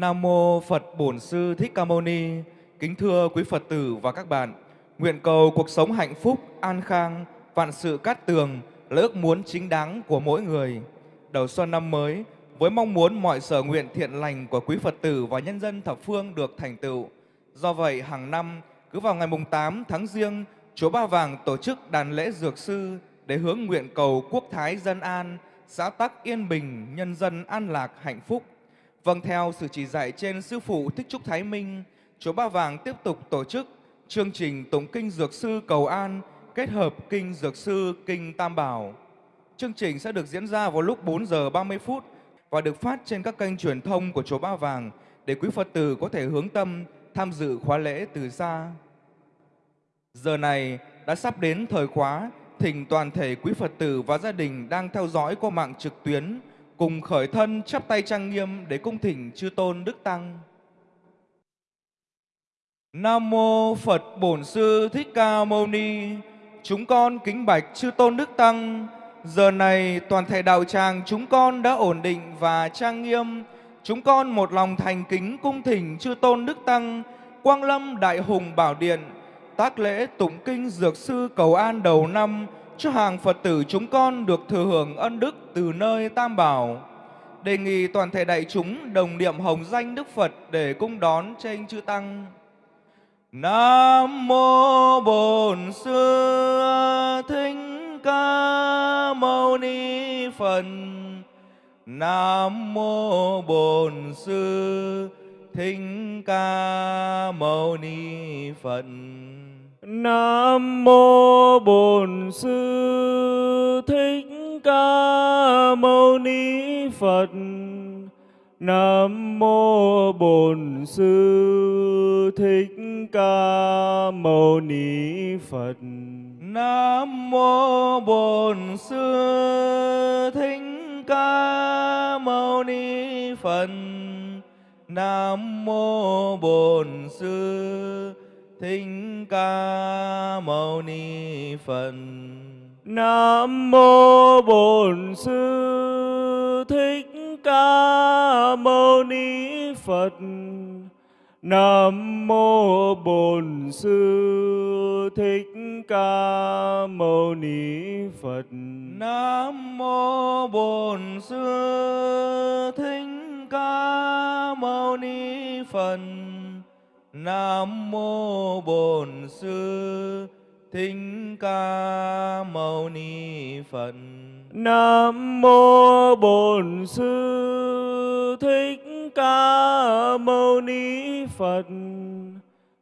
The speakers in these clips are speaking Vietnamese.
Nam mô Phật Bổn Sư Thích Ca Mâu Ni. Kính thưa quý Phật tử và các bạn, nguyện cầu cuộc sống hạnh phúc, an khang, vạn sự cát tường là ước muốn chính đáng của mỗi người. Đầu xuân năm mới, với mong muốn mọi sở nguyện thiện lành của quý Phật tử và nhân dân thập phương được thành tựu. Do vậy, hàng năm, cứ vào ngày mùng 8 tháng Giêng, Chùa Ba Vàng tổ chức đàn lễ dược sư để hướng nguyện cầu quốc thái dân an, xã tắc yên bình, nhân dân an lạc hạnh phúc. Vâng theo sự chỉ dạy trên Sư Phụ Thích Trúc Thái Minh, Chùa Ba Vàng tiếp tục tổ chức chương trình Tụng Kinh Dược Sư Cầu An kết hợp Kinh Dược Sư Kinh Tam Bảo. Chương trình sẽ được diễn ra vào lúc 4 giờ 30 phút và được phát trên các kênh truyền thông của Chùa Ba Vàng để quý Phật tử có thể hướng tâm tham dự khóa lễ từ xa. Giờ này đã sắp đến thời khóa, thỉnh toàn thể quý Phật tử và gia đình đang theo dõi qua mạng trực tuyến cùng khởi thân chắp tay trang nghiêm để cung thỉnh chư tôn đức tăng. Nam mô Phật Bổn Sư Thích Ca Mâu Ni. Chúng con kính bạch chư tôn đức tăng. Giờ này toàn thể đạo tràng chúng con đã ổn định và trang nghiêm. Chúng con một lòng thành kính cung thỉnh chư tôn đức tăng, Quang Lâm Đại Hùng Bảo Điện, tác lễ tụng kinh dược sư cầu an đầu năm cho hàng Phật tử chúng con được thừa hưởng ân đức từ nơi Tam Bảo. Đề nghị toàn thể đại chúng đồng niệm hồng danh Đức Phật để cung đón trên chư Tăng. Nam mô Bổn Sư Thích Ca Mâu Ni Phật. Nam mô Bổn Sư Thích Ca Mâu Ni Phật. Nam mô Bổn Sư Thích Ca Mâu Ni Phật. Nam mô Bổn Sư Thích Ca Mâu Ni Phật. Nam mô Bổn Sư Thích Ca Mâu Ni Phật. Nam mô Bổn Sư Thích Ca Mâu Ni Phật. Nam mô Bổn Sư Thích Ca Mâu Ni Phật. Nam mô Bổn Sư Thích Ca Mâu Ni Phật. Nam mô Bổn Sư Thích Ca Mâu Ni Phật. Nam mô Bổn Sư Thích Ca Mâu Ni Phật. Nam mô Bổn Sư Thích Ca Mâu Ni Phật.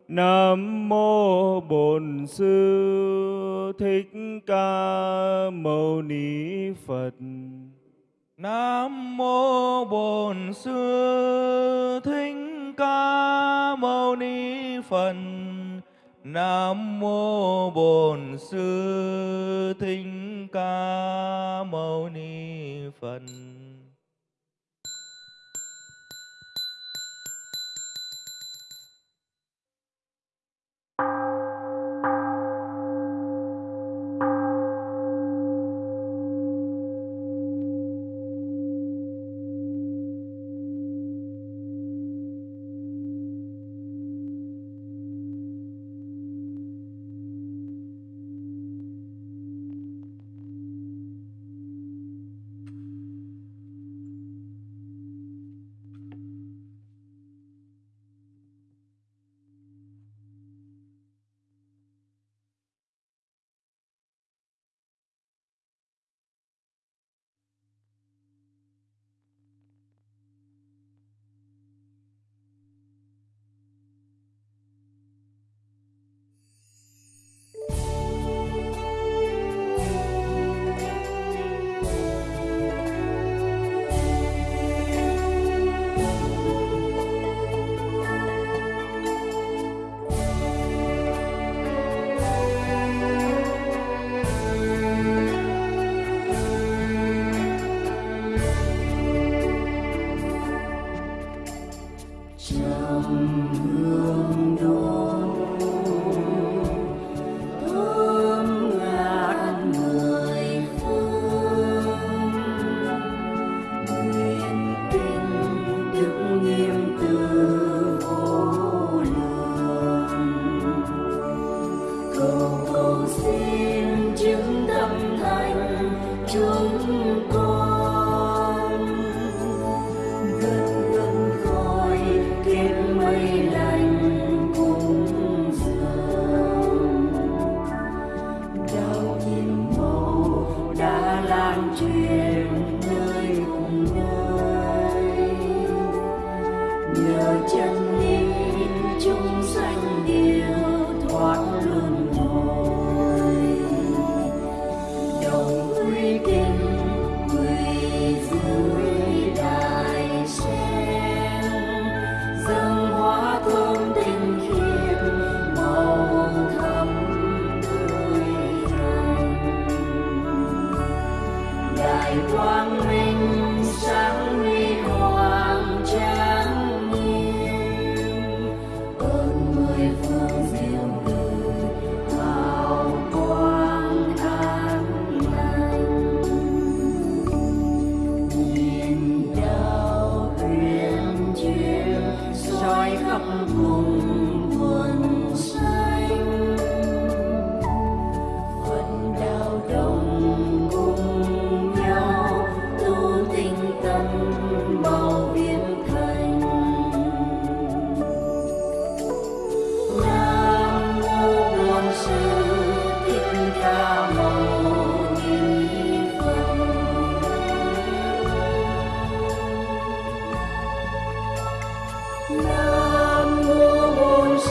Nam mô Bổn Sư Thích Ca Mâu Ni Phật. Nam mô Bổn Sư Thích ca mâu ni phật nam mô bổn sư thích ca mâu ni phật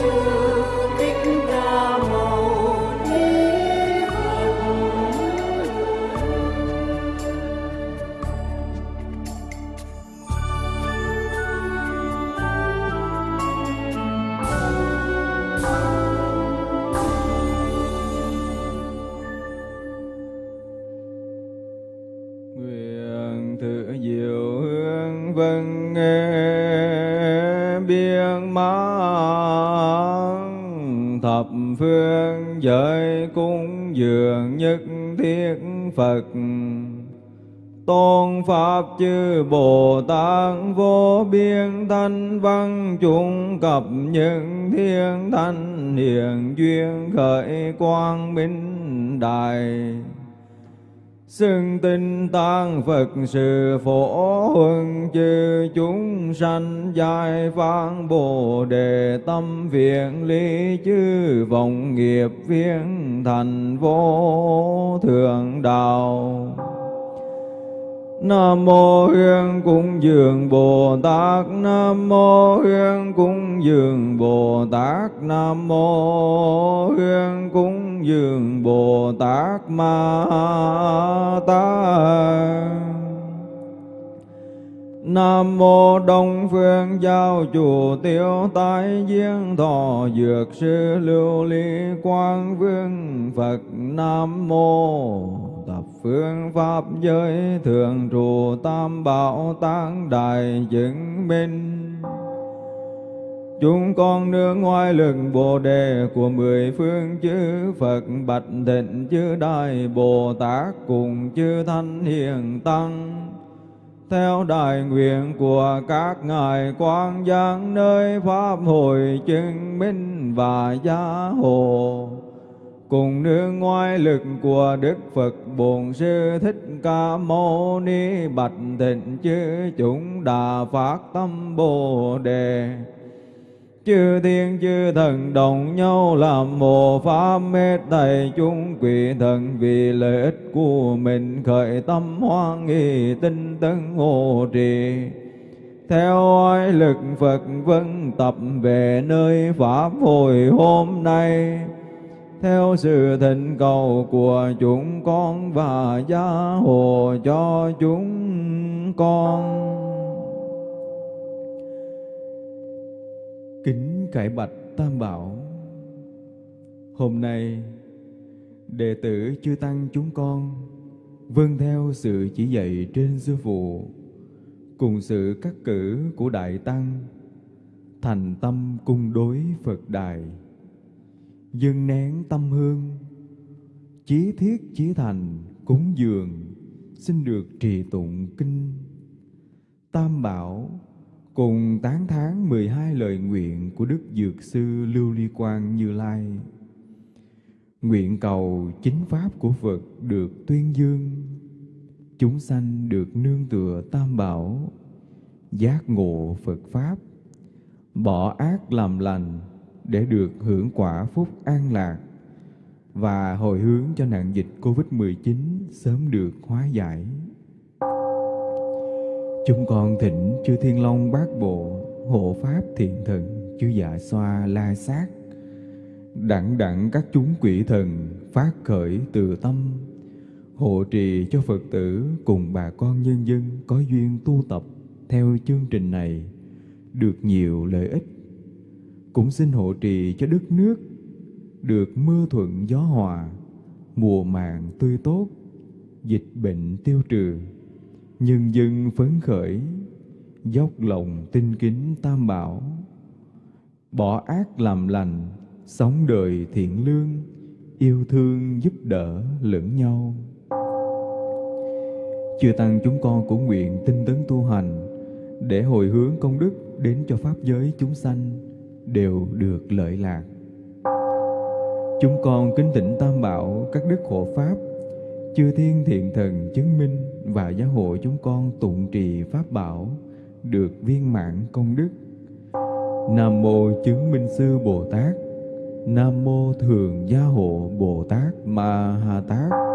Bổn Bồ Tát vô biên thanh văn chúng cập những thiên thanh hiền duyên khởi quang minh đại Xưng tinh tăng Phật sự phổ huân chư chúng sanh giải phán Bồ đề tâm viện lý chư vọng nghiệp viên thành vô thượng đạo. Nam mô Hương Cung Dường Bồ Tát Nam mô Hương Cung Dường Bồ Tát Nam mô Hương Cung Dường Bồ Tát Ma Tát. Nam mô Đông Phương Giáo Chủ Tiêu tái Diên Thọ Dược Sư Lưu Ly Quang Vương Phật. Nam mô Phương Pháp Giới Thường Trụ Tam Bảo Tán Đại Chứng Minh Chúng con nương ngoài lực Bồ Đề của mười phương chư Phật, Bạch Thịnh chư Đại Bồ Tát cùng chư Thanh Hiền Tăng. Theo đại nguyện của các ngài quang giang nơi pháp hội chứng minh và gia hộ cùng nương ngoại lực của Đức Phật Bổn Sư Thích Ca Mâu Ni Bạch Thịnh chư chúng đà phát tâm Bồ Đề Chư thiên chư thần đồng nhau làm Mồ pháp mê thầy chúng quỷ thần vì lợi ích của mình khởi tâm hoan nghi tinh tấn hộ trì. Theo oai lực Phật vân tập về nơi Pháp Hồi hôm nay, theo sự thịnh cầu của chúng con và gia hộ cho chúng con. Kính cải bạch Tam Bảo, Hôm nay Đệ tử chư Tăng chúng con Vâng theo sự chỉ dạy trên sư phụ, Cùng sự cắt cử của Đại Tăng, Thành tâm cung đối Phật Đài Dâng nén tâm hương. Chí thiết chí thành cúng dường Xin được trì tụng kinh. Tam Bảo cùng tán thán 12 lời nguyện của Đức Dược Sư Lưu Ly Quang Như Lai. Nguyện cầu chính pháp của Phật được tuyên dương, chúng sanh được nương tựa tam bảo giác ngộ phật pháp bỏ ác làm lành để được hưởng quả phúc an lạc và hồi hướng cho nạn dịch Covid-19 sớm được hóa giải. Chúng con thỉnh chư Thiên Long Bát Bộ, hộ Pháp Thiện Thần, chư Dạ Xoa La Sát, đặng đặng các chúng quỷ thần phát khởi từ tâm, hộ trì cho Phật tử cùng bà con nhân dân có duyên tu tập theo chương trình này được nhiều lợi ích. Cũng xin hộ trì cho đất nước được mưa thuận gió hòa, mùa màng tươi tốt, dịch bệnh tiêu trừ, nhân dân phấn khởi, dốc lòng tinh kính tam bảo, bỏ ác làm lành, sống đời thiện lương, yêu thương giúp đỡ lẫn nhau. Chư Tăng chúng con cũng nguyện tinh tấn tu hành để hồi hướng công đức đến cho Pháp giới chúng sanh đều được lợi lạc. Chúng con kính tịnh Tam Bảo, các đức hộ Pháp, chư thiên thiện thần chứng minh và gia hộ chúng con tụng trì Pháp Bảo được viên mãn công đức. Nam Mô Chứng Minh Sư Bồ Tát Nam Mô Thường Gia Hộ Bồ Tát Ma Ha Tát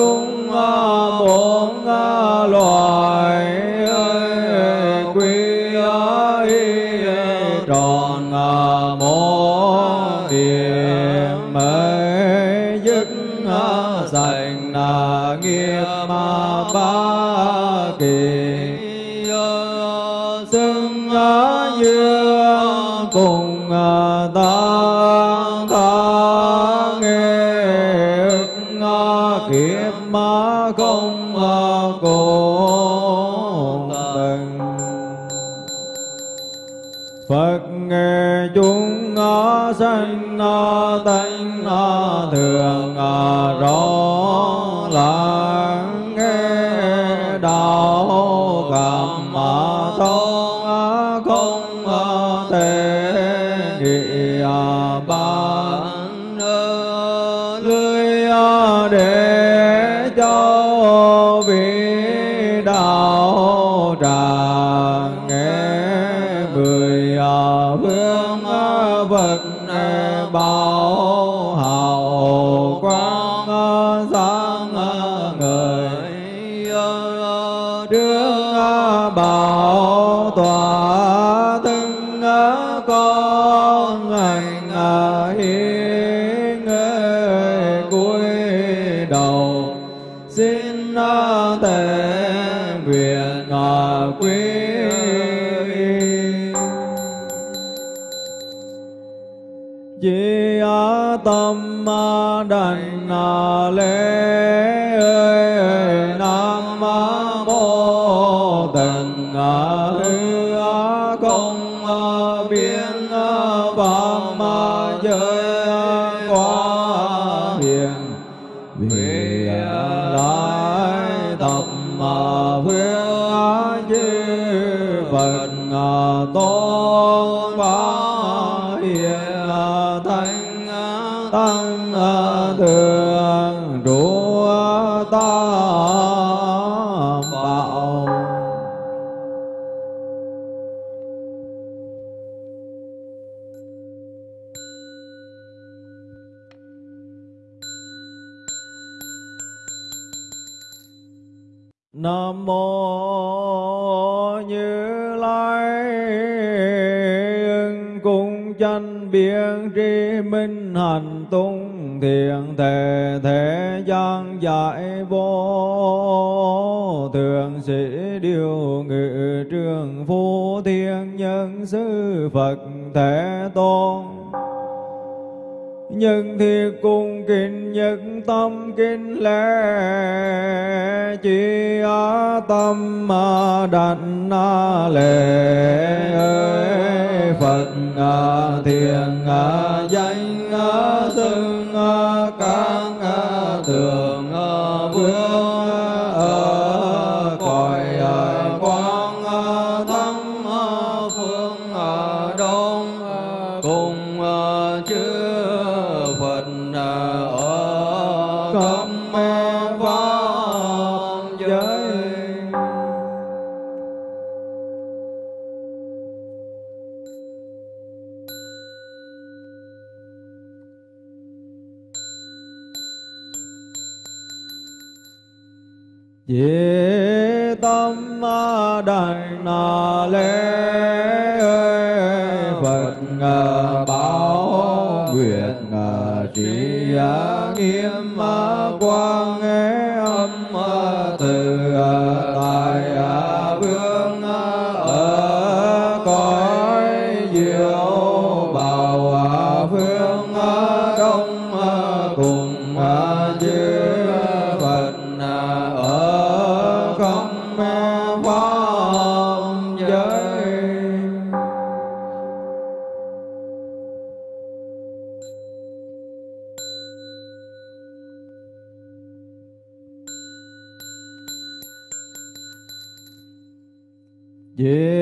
chúng ờ, mô thanh tăng thừa trụ chánh biện tri minh hành tung thiện thể thế gian giải vô thường sĩ điều ngự trường phu thiên nhân sư phật thể tôn nhân thi cung kinh nhất tâm kinh lễ chỉ á tâm mà đảnh na lệ ơi phật à, thiền à, danh xưng à, ca Yeah.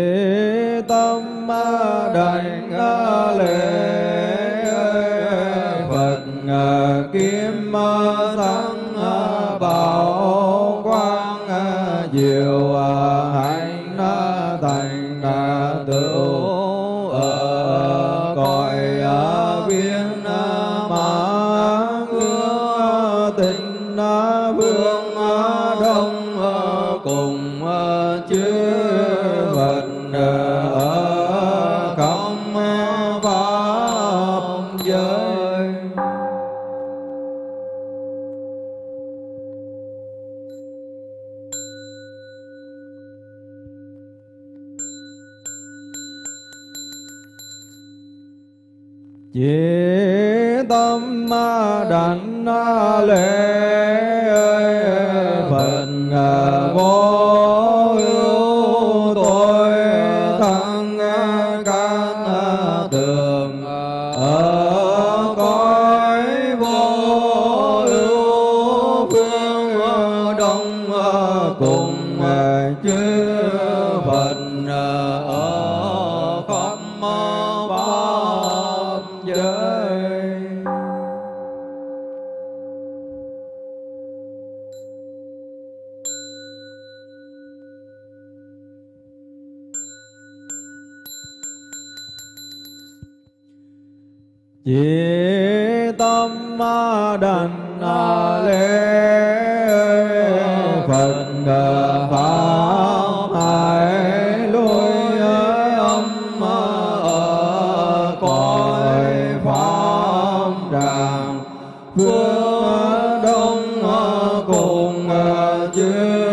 cùng ờ, chư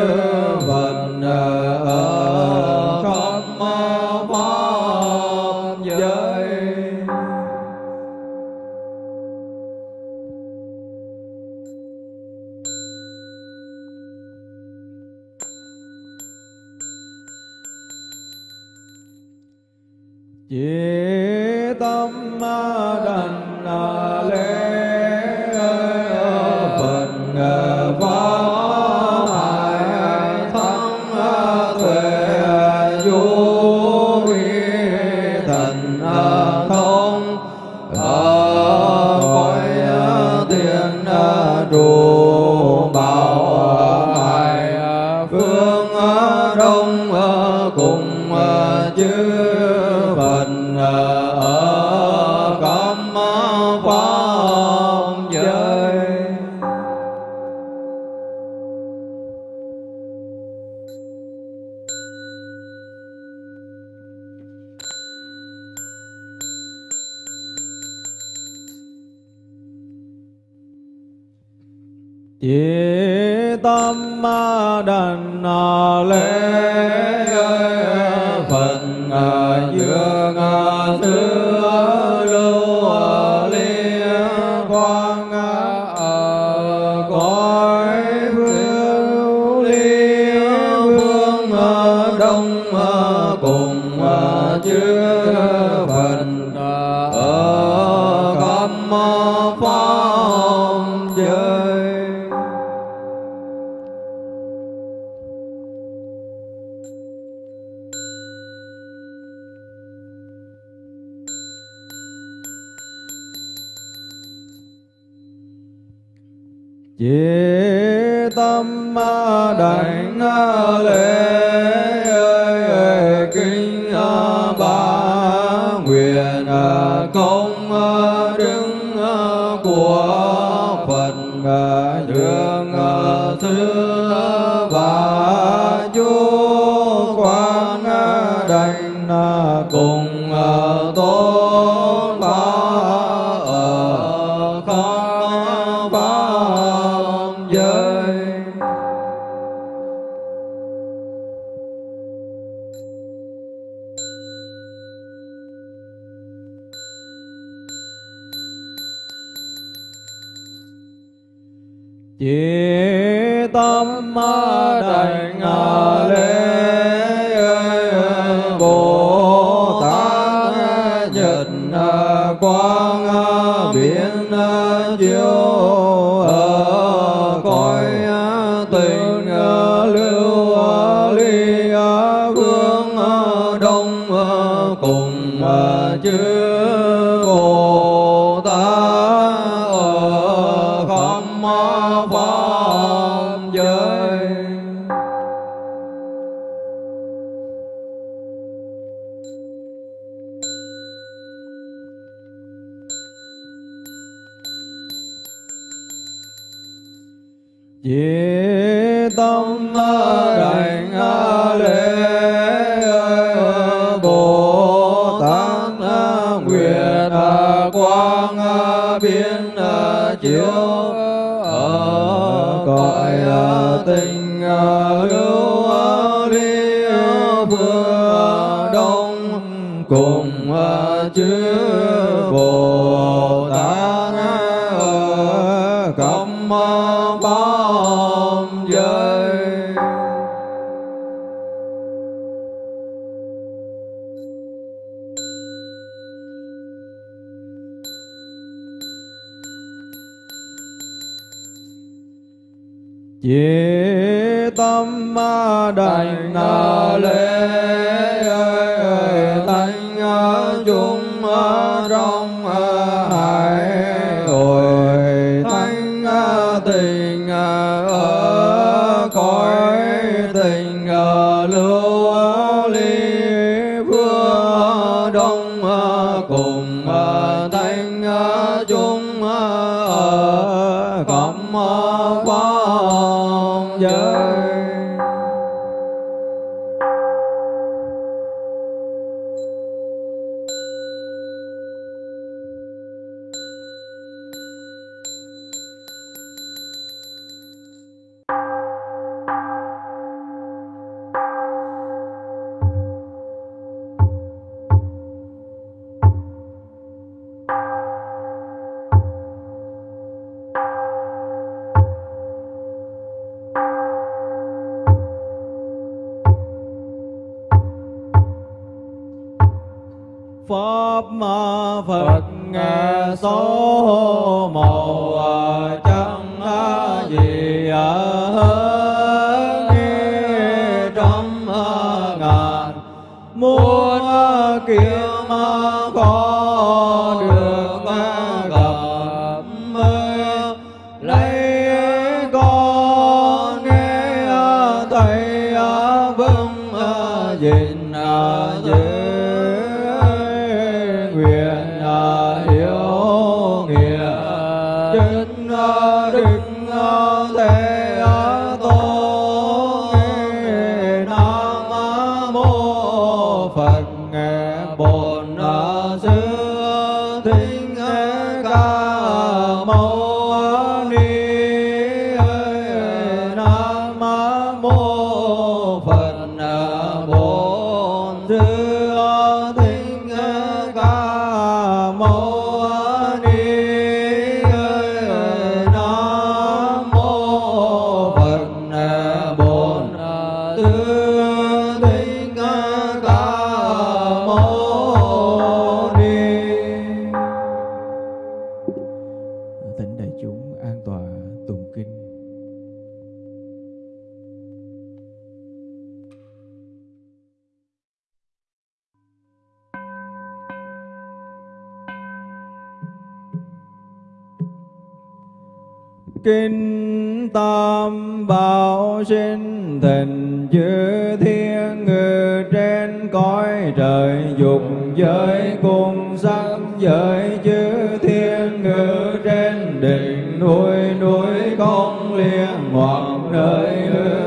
kinh tam bảo sinh thịnh chư thiên ngự trên cõi trời dục giới cùng sắc giới chư thiên ngự trên đỉnh núi núi con liên hoặc nơi hư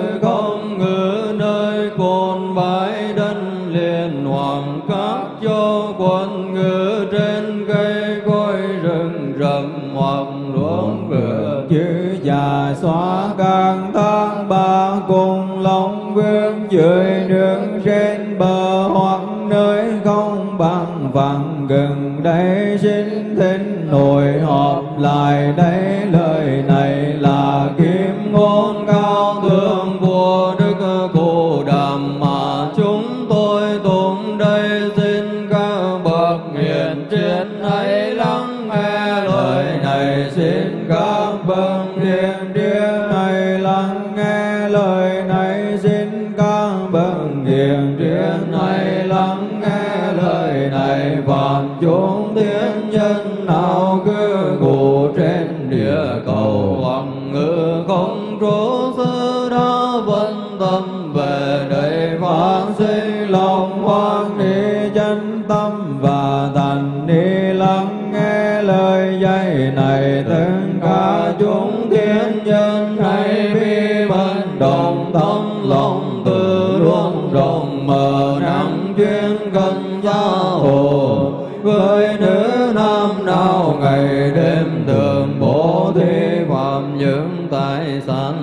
dưới đường trên bờ hoặc nơi không bằng vàng gần đây xin thỉnh nội họp lại đây. với nữ nam nào ngày đêm thường bố thí phạm những tài sản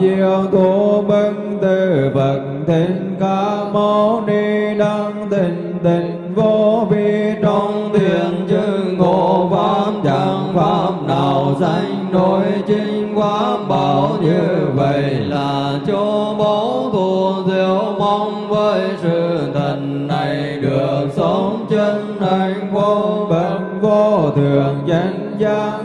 diệu thủ bưng từ vật thiên ca mâu ni đăng tình tình vô vi trong thiền chư ngộ pháp chẳng pháp nào danh nổi chính quá bảo như vậy là chỗ bố thù diệu mong với sự thần này được sống chân hạnh vô bệnh vô thường danh giác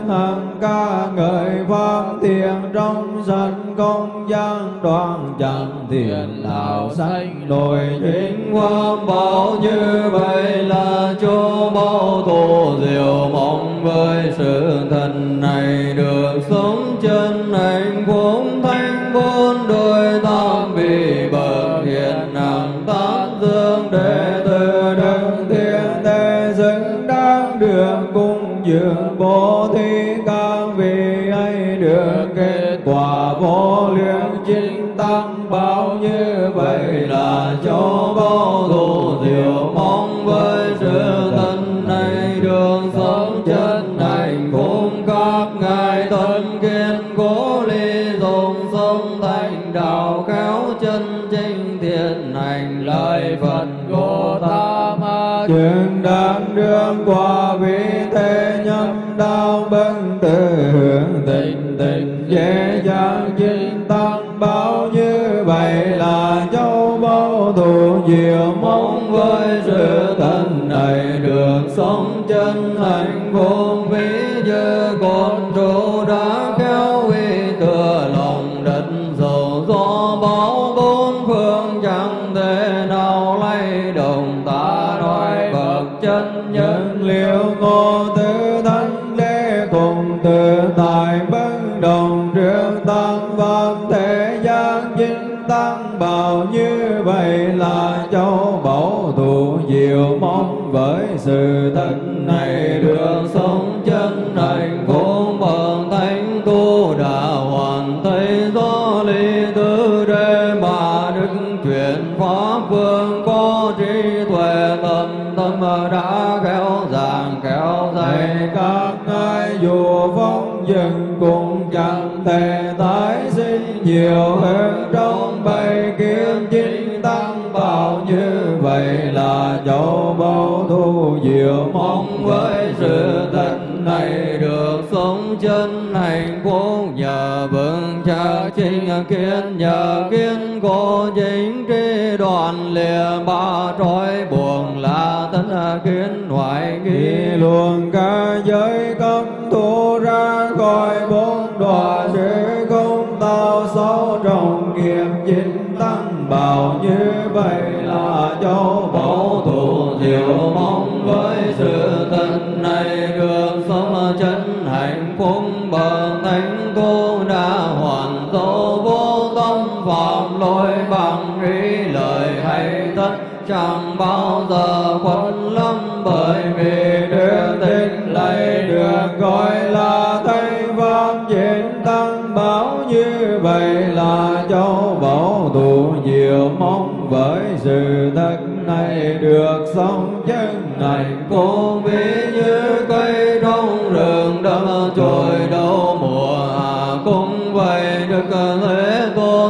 đoan chẳng thiền đạo sanh nổi chính quang bảo như vậy là chúa bao tu diệu mong với sự thần này được như vậy là chỗ thân này được sống chân hạnh vô vĩ như con kiến, nhờ kiến cố chính tri đoàn lìa, ba trói buồn là tánh kiến ngoại nghi. Luồng ca giới cấm thu ra khỏi bốn đọa sẽ không tạo xấu trong nghiệp chính tăng bảo như vậy là châu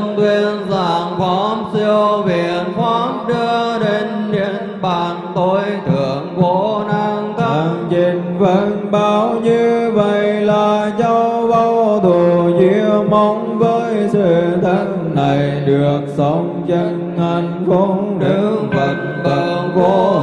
thế tuyên giảng pháp siêu viện pháp đưa đến điện bàn tối thượng vô năng thần trình vân bao như vậy là châu bao thù diệu mong với sự thân này được sống chân hạnh phúc đức phật tượng vô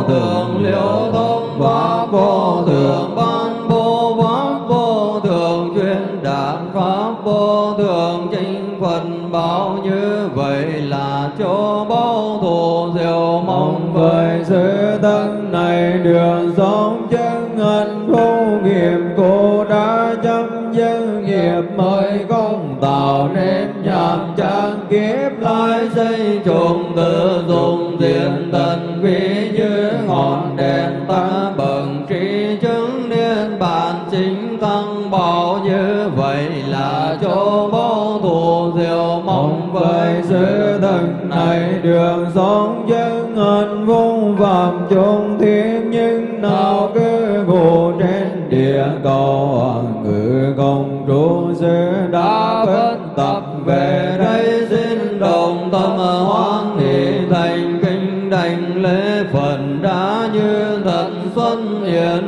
chúng tự dùng diện tình quý như ngọn đèn ta bận trí chứng niên. Bản chính tăng bảo như vậy là chỗ vô thù diệu mong với sự thân này. Đường sống chân hạnh phúc phạm chung thiên, nhưng nào cứ ngủ trên địa cầu, ngự công trụ sư đã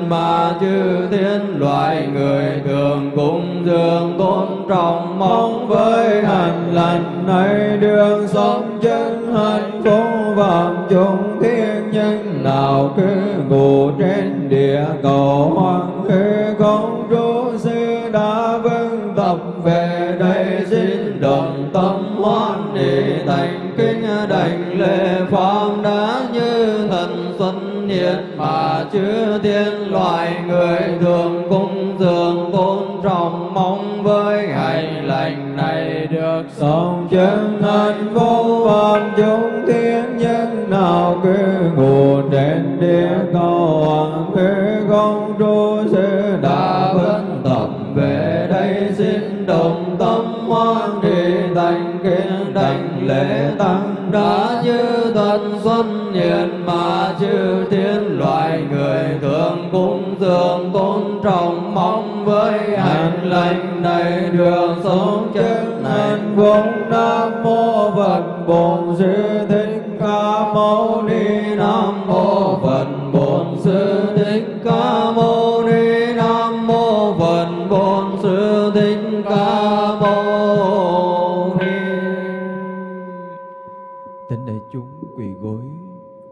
mà chư thiên loại người thường cung dường tôn trọng mong với hành lành. Này đường sống chân hạnh phúc vạn chúng thiên nhân nào cứ ngủ trên địa cầu hoàng khi công trụ sư đã vâng tập về đây, xin đồng tâm hoan hỷ thành kinh đảnh lễ xuân mà chư thiên loài người thường cung dường tôn trọng mong với hành lành này được sống chân thân vô phạm chúng thiên nhân nào cứ ngủ đến địa cầu hoàng thế công trụ sư đã vấn tập về đây xin đồng tâm hoan hỷ thành kiến đảnh lễ tăng đã như thần xuân nhiệt mà chư thiên loài người thường cung dường tôn trọng mong với hành lành này đường sống chân hạnh phúc. Nam mô phật bổn sư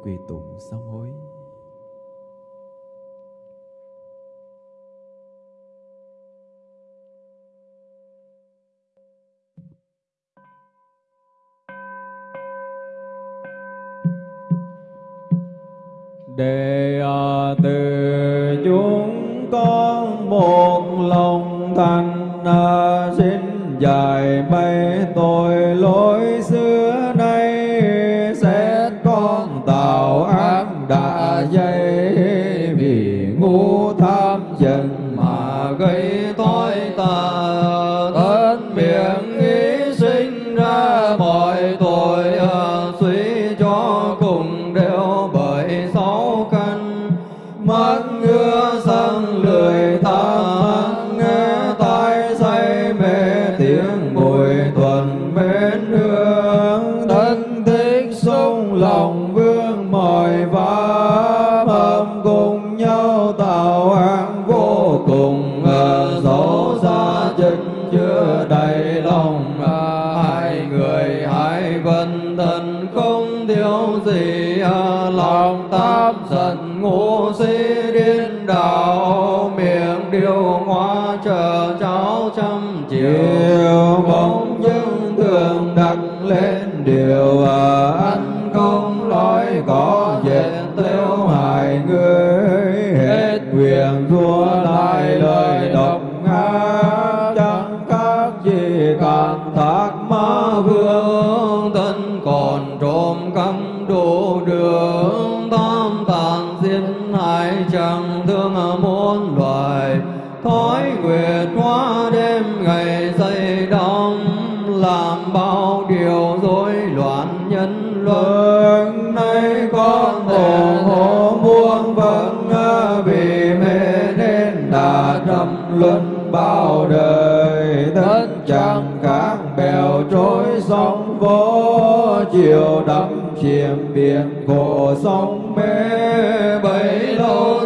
quỳ tụng sám hối. Để à, từ chúng con một lòng thành à, xin dài bay tội lỗi dây vì ngu tham dần đắc lên điều à, ăn không nói có dễ chiều đắm chìm biển khổ sóng mê bấy lâu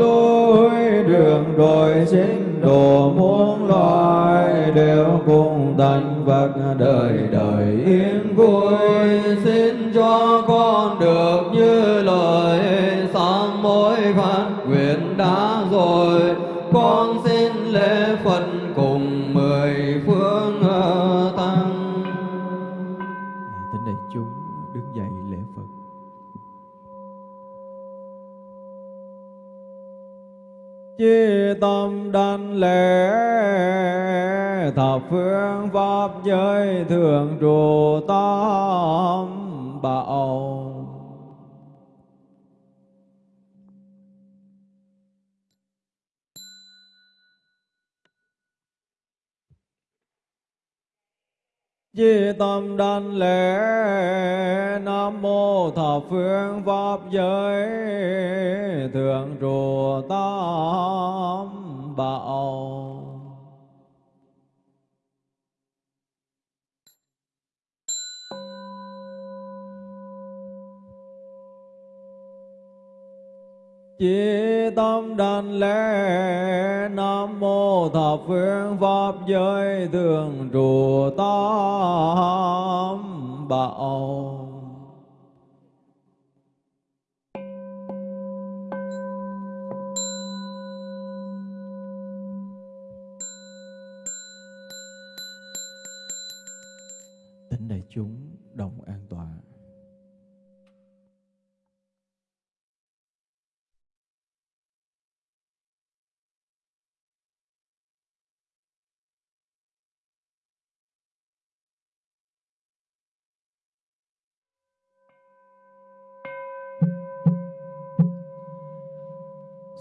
lối đường đồi chính, đồ muôn loài đều cùng thành Phật đời đời yên vui. tâm đan lễ. Thập phương pháp giới thường trụ tâm bảo. Chi tâm đảnh lễ Nam mô thập phương pháp giới Thượng trụ tam bảo. chỉ tâm đảnh lễ Nam mô thập phương Pháp giới thường trụ tam bảo.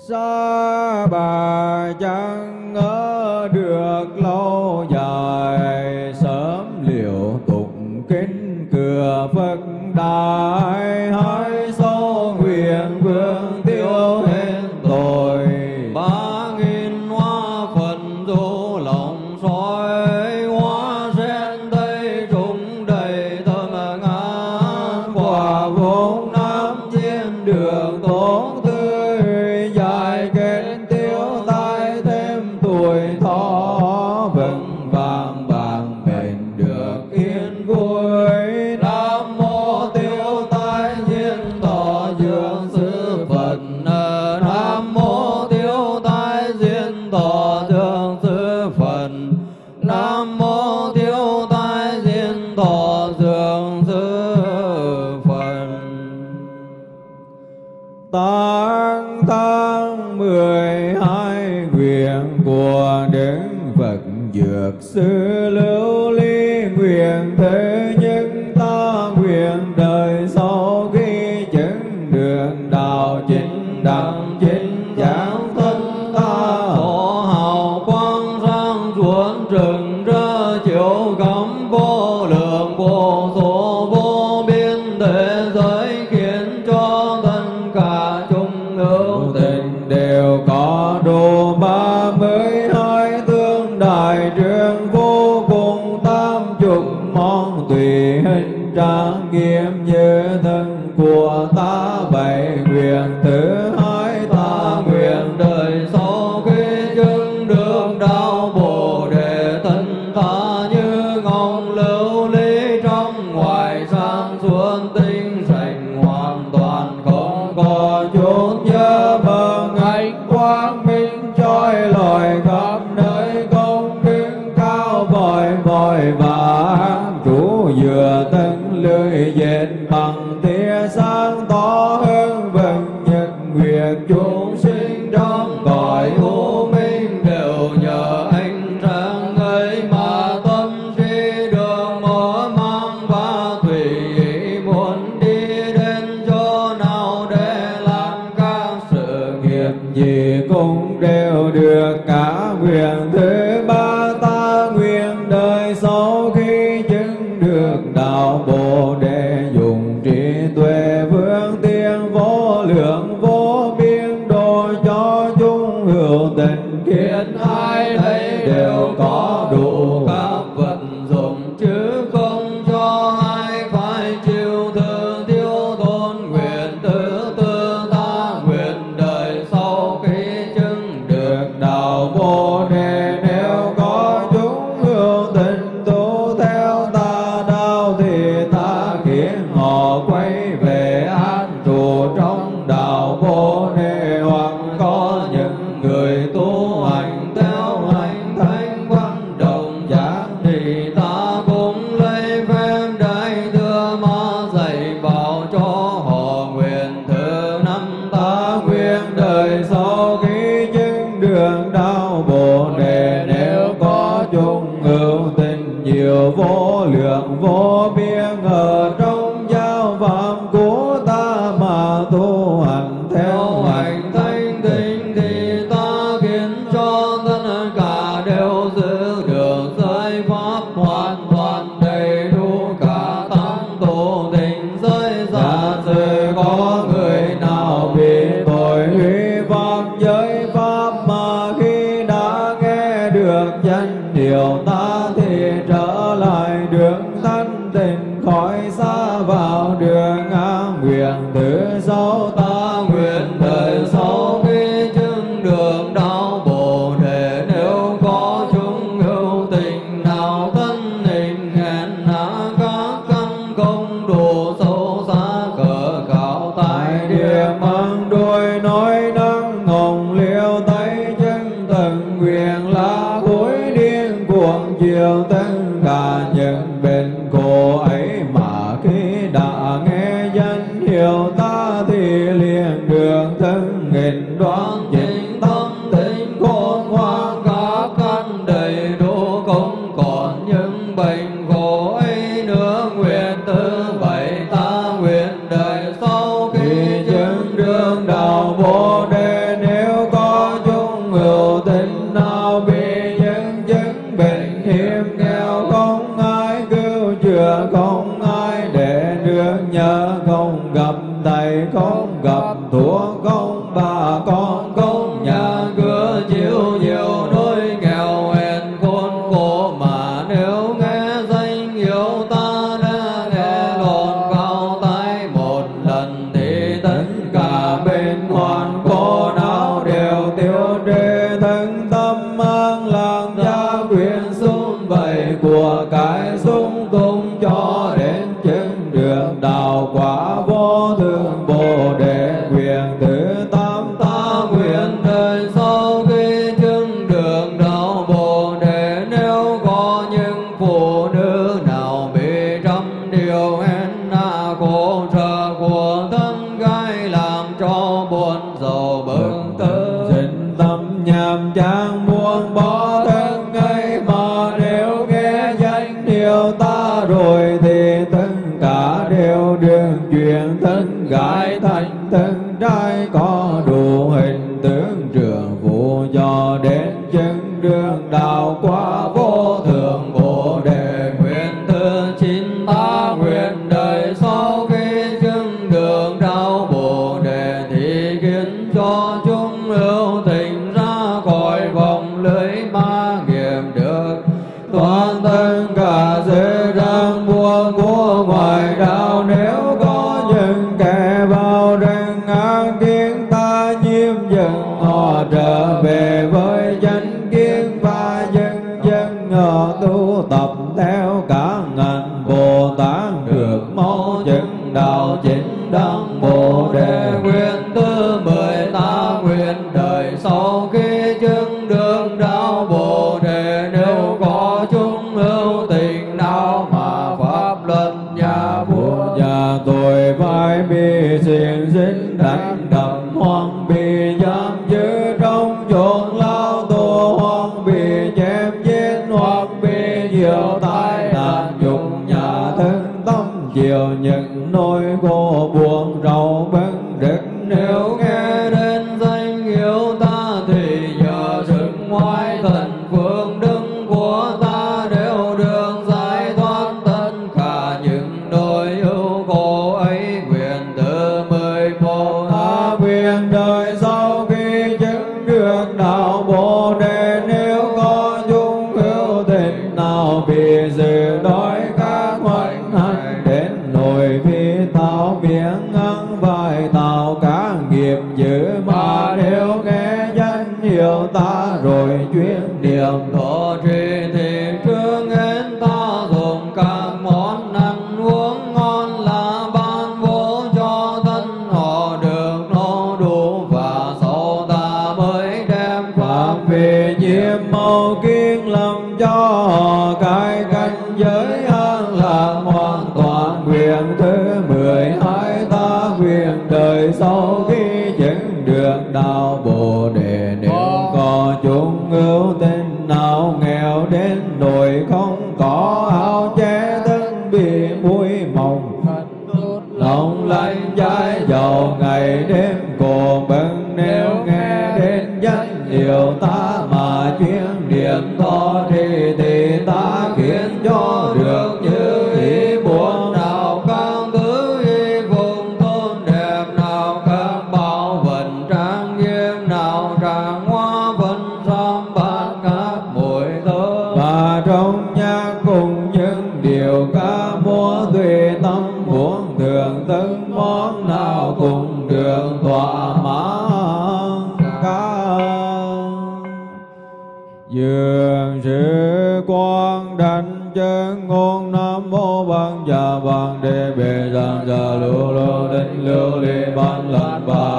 xa bà chẳng ngỡ được lâu dài, sớm liệu tụng kính cửa phật đại hai ban lần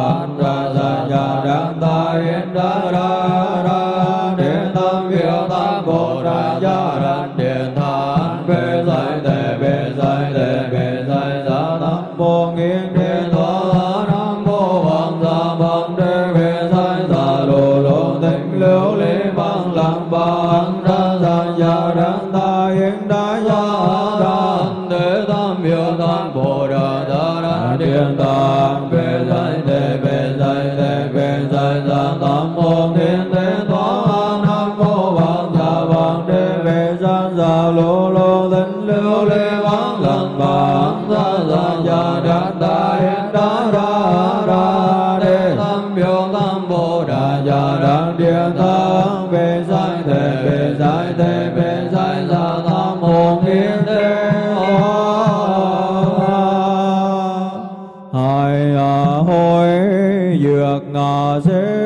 hai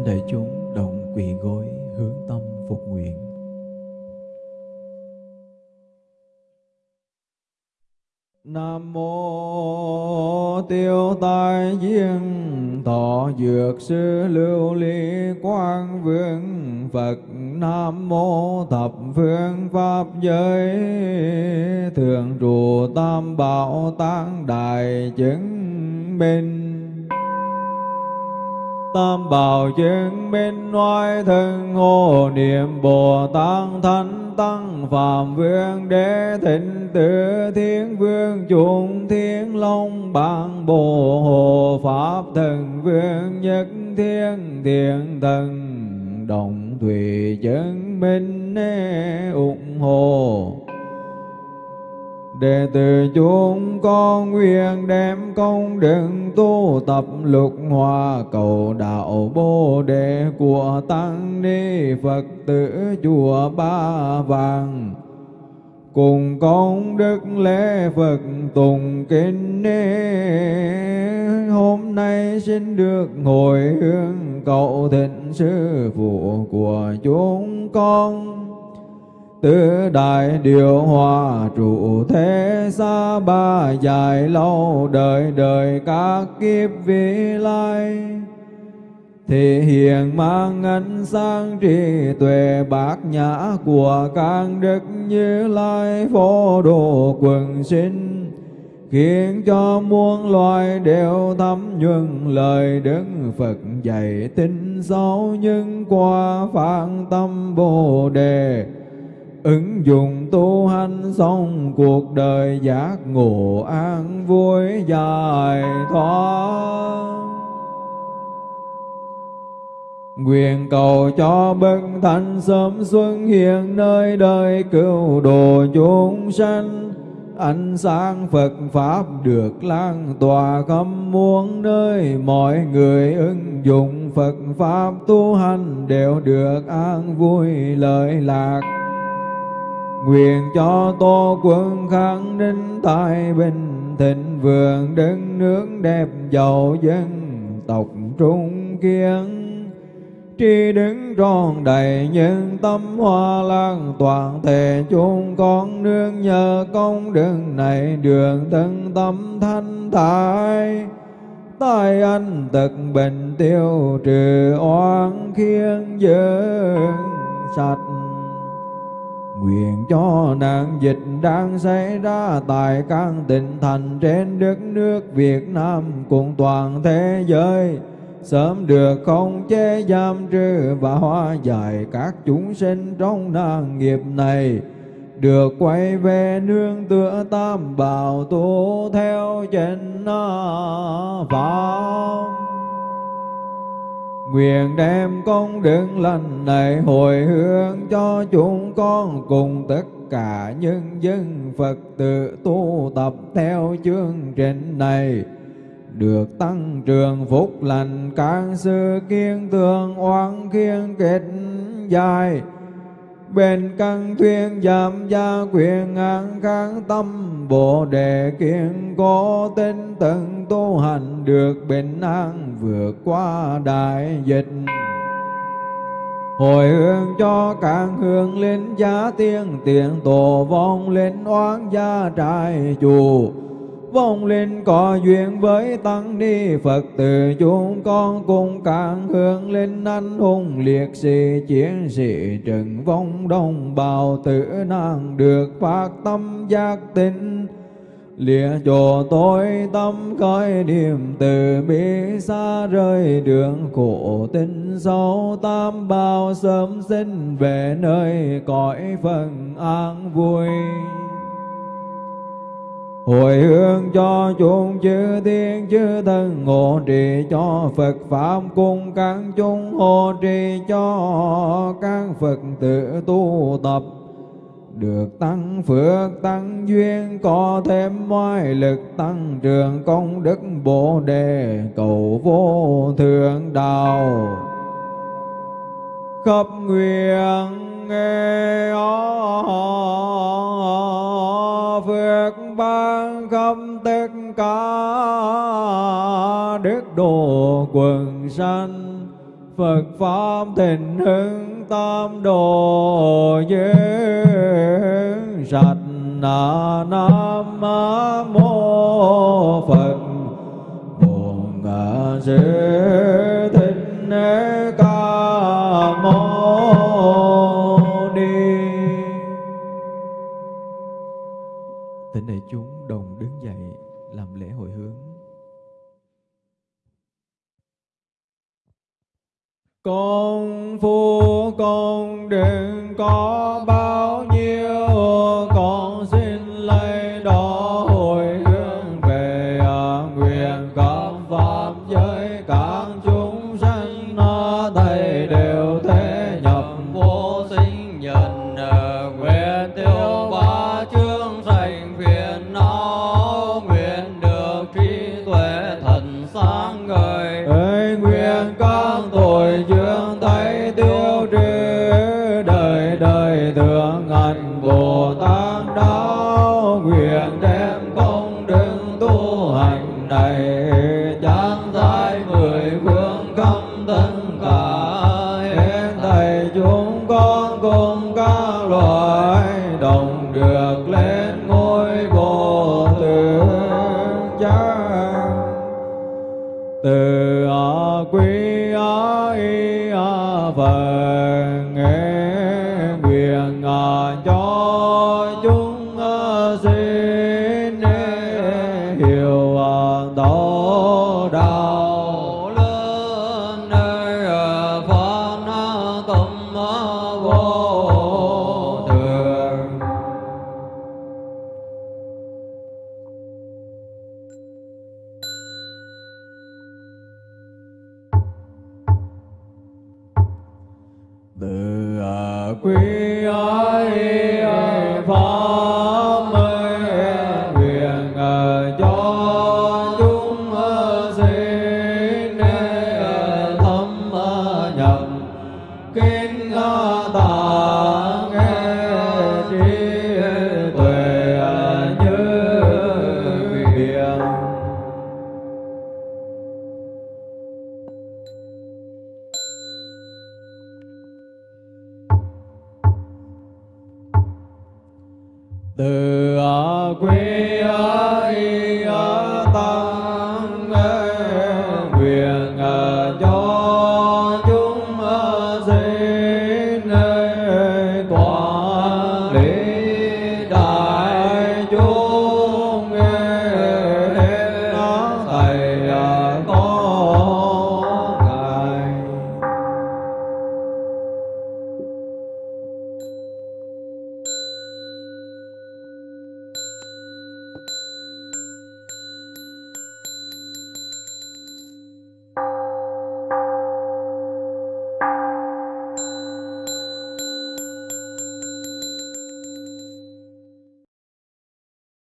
thỉnh đại chúng động quỳ gối hướng tâm phục nguyện. Nam mô tiêu tai diên, thọ dược sư lưu ly quang vương, phật nam mô thập phương pháp giới. Thường trụ tam bảo tăng đại chứng minh. Tam bảo chứng minh oai thân hộ niệm Bồ Tát Thánh Tăng Phạm Vương Đế Thịnh Tử Thiên Vương Chúng Thiên Long Bang Bồ Hồ Pháp Thần Vương Nhất Thiên Thiện Thần Đồng Thủy chứng minh ủng hộ Đệ tử chúng con nguyện đem công đức tu tập lục hòa cầu đạo bồ đề của tăng ni Phật tử chùa Ba Vàng. Cùng công đức lễ Phật tùng kinh hôm nay xin được hồi hướng cậu thịnh sư phụ của chúng con tứ đại điều hòa, trụ thế xa ba dài lâu, đời đời các kiếp vị lai. Thì hiện mang ánh sáng trí tuệ bát nhã của các đức như lai phổ độ quần sinh, khiến cho muôn loài đều thấm nhuần lời đức Phật dạy tin sâu nhưng qua phản tâm bồ đề ứng dụng tu hành xong, cuộc đời giác ngộ an vui dài thoát. Nguyện cầu cho bậc thánh sớm xuân hiện nơi đời cứu độ chúng sanh. Ánh sáng Phật Pháp được lan tỏa khắp muôn nơi. Mọi người ứng dụng Phật Pháp tu hành đều được an vui, lợi lạc. Nguyện cho Tô quân kháng ninh tài bình thịnh vượng đất nước đẹp giàu dân tộc trung kiên. Tri đứng tròn đầy nhân tâm hoa lan toàn thể chúng con nương nhờ công đức này đường thân tâm thanh thải. Tai anh tật bệnh tiêu trừ oan khiên dưỡng sạch Nguyện cho nạn dịch đang xảy ra tại các tỉnh thành trên đất nước Việt Nam cùng toàn thế giới. Sớm được không chế, giam trừ và hóa giải các chúng sinh trong nạn nghiệp này. Được quay về nương tựa tam bảo tu theo chân pháp Nguyện đem công đức lành này hồi hướng cho chúng con cùng tất cả nhân dân Phật tử tu tập theo chương trình này. Được tăng trường phúc lành càng sư kiên tường oan kiên kết dài bên căn thuyên giảm gia quyền an kháng tâm, bồ đề kiên cố tinh tận tu hành được bình an vượt qua đại dịch. Hồi hương cho càng hương linh giá tiên, tiền tổ vong linh oán gia trại chủ vong linh có duyên với tăng ni phật tử chúng con cùng càng hướng linh anh hùng, liệt sĩ, chiến sĩ trần vong đồng bào tử nạn được phát tâm giác tinh lìa chỗ tôi tâm khởi niềm từ bi xa rơi đường khổ tinh sâu, tam bao sớm sinh về nơi cõi phần an vui hồi hướng cho chúng chư thiên chư thần hộ trì cho Phật Pháp cùng các chúng hộ trì cho các Phật tử tu tập. Được tăng phước, tăng duyên, có thêm ngoại lực, tăng trường công đức, bồ đề, cầu vô thượng đạo. Khắp nguyện nghe việc ban khâm tất cả đức độ quần sanh. Phật Pháp thịnh hưng tam đồ giới sạch na nam mô Phật. Bổn Sư Thích Ca Thỉnh đại chúng đồng đứng dậy làm lễ hồi hướng. Con phu con đừng có bao nhiêu công tinh cờ